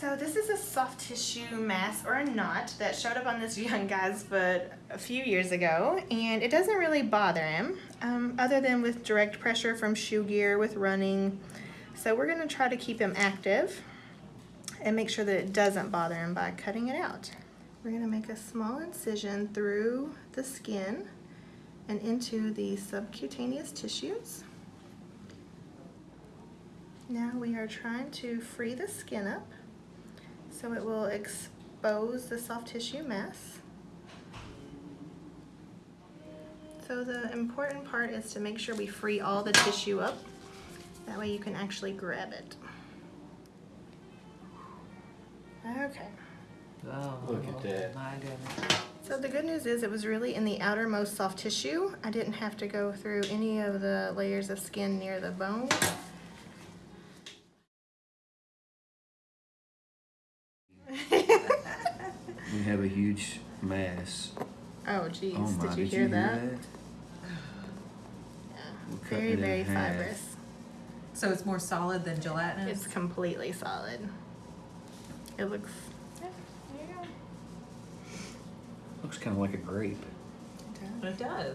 So this is a soft tissue mass or a knot that showed up on this young guy's foot a few years ago and it doesn't really bother him um, other than with direct pressure from shoe gear with running. So we're gonna try to keep him active and make sure that it doesn't bother him by cutting it out. We're gonna make a small incision through the skin and into the subcutaneous tissues. Now we are trying to free the skin up so it will expose the soft tissue mass. So the important part is to make sure we free all the tissue up. That way you can actually grab it. Okay. Oh, Look at that. My goodness. So the good news is it was really in the outermost soft tissue. I didn't have to go through any of the layers of skin near the bone. We have a huge mass. oh geez, Oh my, did you hear that? Yeah. We're Very, very fibrous. So it's more solid than gelatinous? It's completely solid. It looks, yeah, there you go. Looks kind of like a grape. It does.